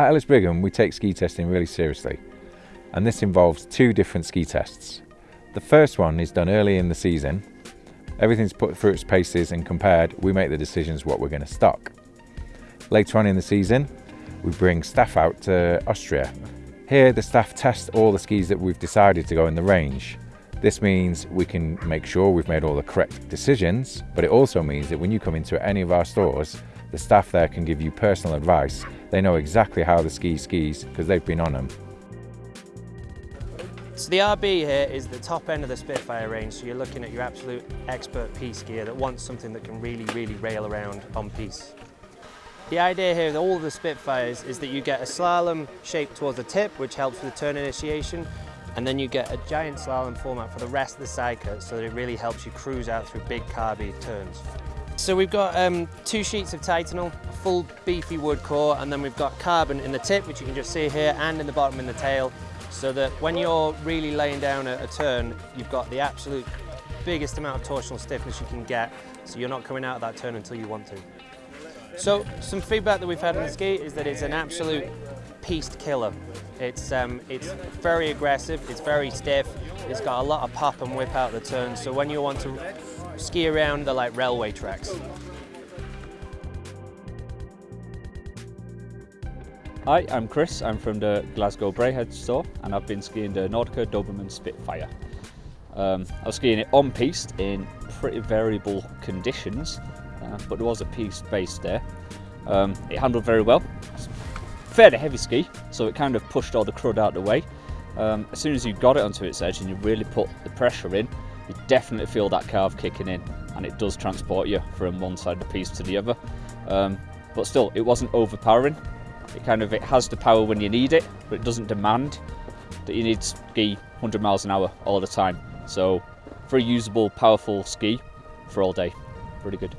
At Ellis Brigham, we take ski testing really seriously, and this involves two different ski tests. The first one is done early in the season. Everything's put through its paces and compared, we make the decisions what we're going to stock. Later on in the season, we bring staff out to Austria. Here, the staff test all the skis that we've decided to go in the range. This means we can make sure we've made all the correct decisions, but it also means that when you come into any of our stores, the staff there can give you personal advice. They know exactly how the ski skis because they've been on them. So the RB here is the top end of the Spitfire range, so you're looking at your absolute expert piste gear that wants something that can really, really rail around on piste. The idea here with all of the Spitfires is that you get a slalom shape towards the tip, which helps with the turn initiation, and then you get a giant slalom format for the rest of the side cut so that it really helps you cruise out through big carby turns. So we've got um, two sheets of Titanal, full beefy wood core, and then we've got carbon in the tip, which you can just see here, and in the bottom in the tail, so that when you're really laying down a, a turn, you've got the absolute biggest amount of torsional stiffness you can get, so you're not coming out of that turn until you want to. So some feedback that we've had on the ski is that it's an absolute piste killer. It's, um, it's very aggressive, it's very stiff, it's got a lot of pop and whip out the turn, so when you want to ski around the like railway tracks. Hi, I'm Chris. I'm from the Glasgow Braehead store and I've been skiing the Nordica Doberman Spitfire. Um, I was skiing it on piste in pretty variable conditions uh, but there was a piste base there. Um, it handled very well. Fairly heavy ski, so it kind of pushed all the crud out of the way. Um, as soon as you got it onto its edge and you really put the pressure in, you definitely feel that carve kicking in and it does transport you from one side of the piste to the other. Um, but still, it wasn't overpowering. It kind of it has the power when you need it, but it doesn't demand that you need to ski 100 miles an hour all the time. So very usable, powerful ski for all day, pretty good.